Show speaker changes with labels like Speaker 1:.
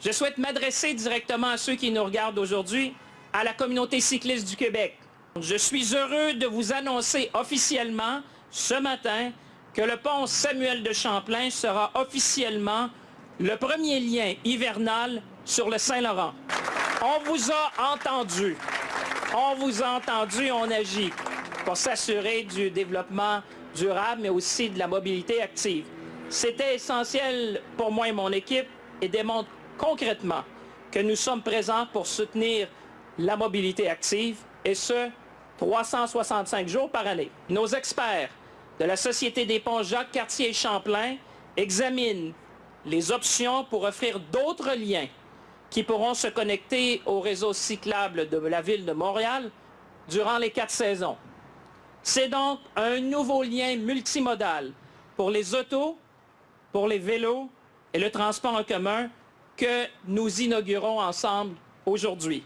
Speaker 1: Je souhaite m'adresser directement à ceux qui nous regardent aujourd'hui, à la communauté cycliste du Québec. Je suis heureux de vous annoncer officiellement ce matin que le pont Samuel de Champlain sera officiellement le premier lien hivernal sur le Saint-Laurent. On vous a entendu. On vous a entendu, on agit pour s'assurer du développement durable, mais aussi de la mobilité active. C'était essentiel pour moi et mon équipe et démontre concrètement que nous sommes présents pour soutenir la mobilité active, et ce, 365 jours par année. Nos experts de la Société des ponts Jacques Cartier Champlain examinent les options pour offrir d'autres liens qui pourront se connecter au réseau cyclable de la ville de Montréal durant les quatre saisons. C'est donc un nouveau lien multimodal pour les autos, pour les vélos et le transport en commun que nous inaugurons ensemble aujourd'hui.